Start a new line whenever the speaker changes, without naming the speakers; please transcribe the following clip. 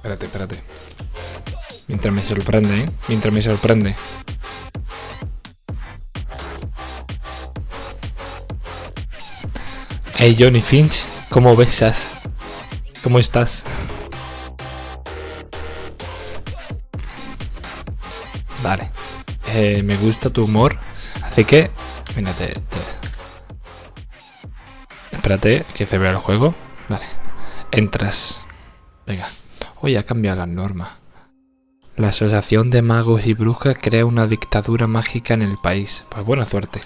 Espérate, espérate. Mientras me sorprende, ¿eh? Mientras me sorprende. Hey Johnny Finch, ¿cómo besas? ¿Cómo estás? Vale. Eh, me gusta tu humor. Así que... Espérate, que se vea el juego. Vale. Entras. Venga. Hoy ha cambiado las normas. La Asociación de Magos y Brujas crea una dictadura mágica en el país. Pues buena suerte.